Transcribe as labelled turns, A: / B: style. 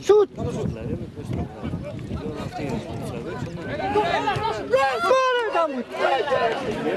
A: Shoot!
B: Korter dan!